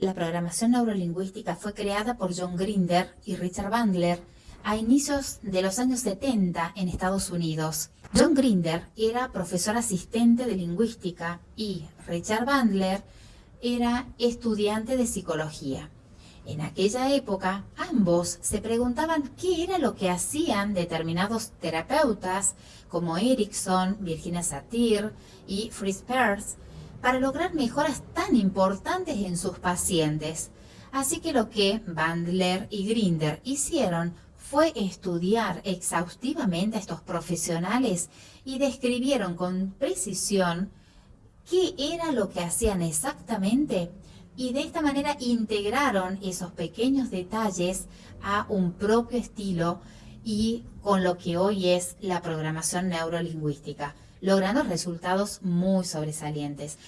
La programación neurolingüística fue creada por John Grinder y Richard Bandler a inicios de los años 70 en Estados Unidos. John Grinder era profesor asistente de lingüística y Richard Bandler era estudiante de psicología. En aquella época, ambos se preguntaban qué era lo que hacían determinados terapeutas como Erickson, Virginia Satir y Fritz Perls para lograr mejoras tan importantes en sus pacientes. Así que lo que Bandler y Grinder hicieron fue estudiar exhaustivamente a estos profesionales y describieron con precisión qué era lo que hacían exactamente y de esta manera integraron esos pequeños detalles a un propio estilo y con lo que hoy es la programación neurolingüística, logrando resultados muy sobresalientes.